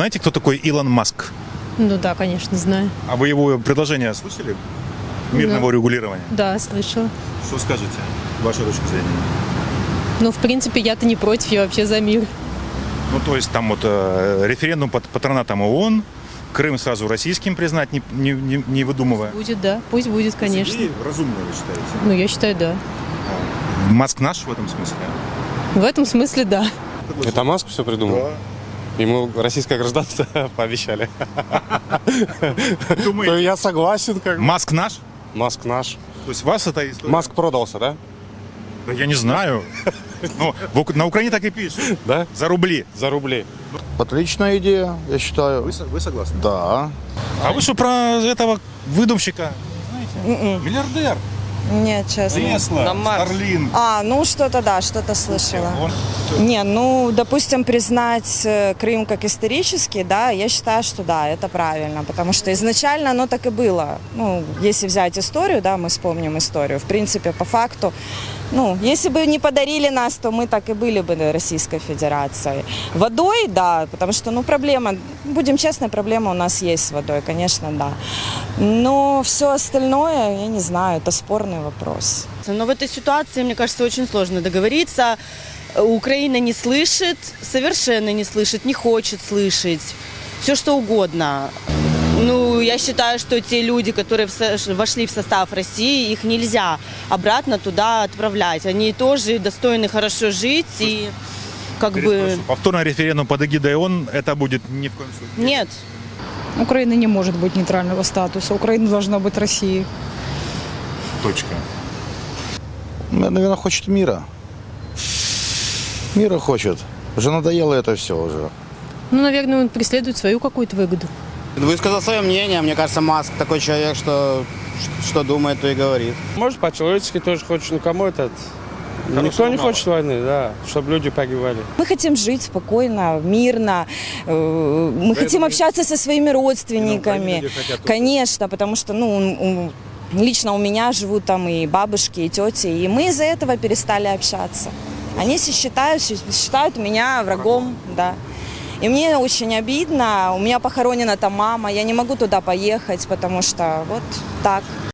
Знаете, кто такой Илон Маск? Ну да, конечно, знаю. А вы его предложение слышали? Мирного регулирования. Да, слышала. Что скажете? Ваша точка зрения. Ну, в принципе, я-то не против, я вообще за мир. Ну, то есть там вот э, референдум под патронатом ООН, Крым сразу российским признать, не, не, не, не выдумывая. Будет, да, пусть будет, конечно. Идеи разумные, вы считаете? Ну, я считаю, да. Маск наш в этом смысле? В этом смысле, да. Это Маск все придумал? Ему российское гражданство пообещали. То я согласен, как бы. Маск наш? Маск наш. То есть вас эта история? Маск продался, да? Да я не знаю. Ну, в Ук- на Украине так и пишут. Да? За рубли. За рубли. Отличная идея, я считаю. Вы, вы согласны? Да. А вы что про этого выдумщика? Знаете? Миллиардер. Нет, честно. Тесла, Старлин. А, ну что-то да, что-то слышала. Не, ну, допустим, признать э, Крым как исторический, да, я считаю, что да, это правильно, потому что изначально оно так и было. Ну, если взять историю, да, мы вспомним историю, в принципе, по факту, ну, если бы не подарили нас, то мы так и были бы Российской Федерацией. Водой, да, потому что, ну, проблема, будем честны, проблема у нас есть с водой, конечно, да. Но все остальное, я не знаю, это спорный вопрос. Но в этой ситуации, мне кажется, очень сложно договориться. Украина не слышит, совершенно не слышит, не хочет слышать. Все что угодно. Ну, я считаю, что те люди, которые вошли в состав России, их нельзя обратно туда отправлять. Они тоже достойны хорошо жить и как бы... Повторный референдум под эгидой ООН, это будет ни в коем случае. Нет, Украина не может быть нейтрального статуса. Украина должна быть Россией. Точка. Наверное, хочет мира. Мира хочет. Уже надоело это все уже. Ну, наверное, он преследует свою какую-то выгоду. Высказал свое мнение. Мне кажется, Маск такой человек, что что думает, то и говорит. Может, по-человечески тоже хочет, ну кому этот? Никто не хочет войны, да, чтобы люди погибали. Мы хотим жить спокойно, мирно. э, Мы хотим общаться со своими родственниками. Конечно, потому что, ну, лично у меня живут там и бабушки, и тети, и мы из-за этого перестали общаться. Они считают, считают меня врагом, да. И мне очень обидно. У меня похоронена там мама, я не могу туда поехать, потому что вот так.